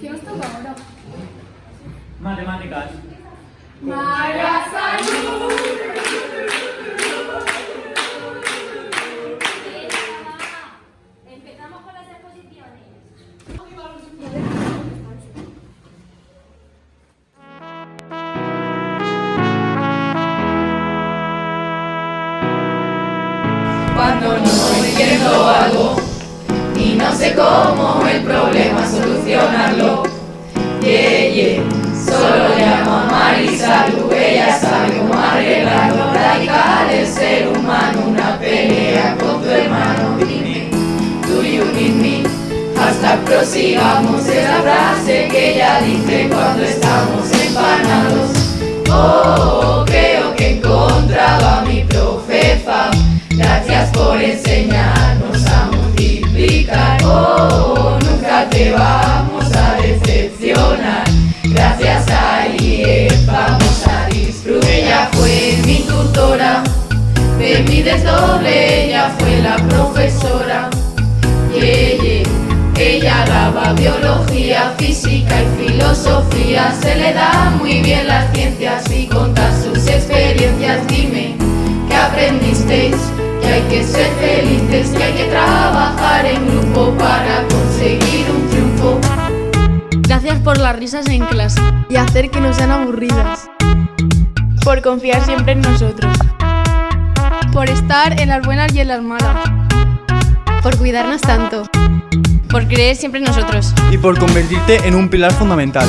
¿Qué nos toca ahora? Matemáticas. María Salud. Empezamos con las exposiciones. Cuando no entiendo algo y no sé cómo el problema Hasta prosigamos es la frase que ella dice cuando estamos empanados. Oh, creo que he encontrado a mi profefa. Gracias por enseñarnos a multiplicar. Oh, nunca te vamos a decepcionar. Gracias a IEF vamos a disfrutar. Ella fue mi tutora, de mi desdoble, ella fue la profesora. Yeah. Ella daba biología, física y filosofía. Se le da muy bien las ciencias y contar sus experiencias. Dime, ¿qué aprendisteis? Que hay que ser felices, que hay que trabajar en grupo para conseguir un triunfo. Gracias por las risas en clase y hacer que no sean aburridas. Por confiar siempre en nosotros. Por estar en las buenas y en las malas. Por cuidarnos tanto. Por creer siempre en nosotros. y por convertirte en un pilar fundamental.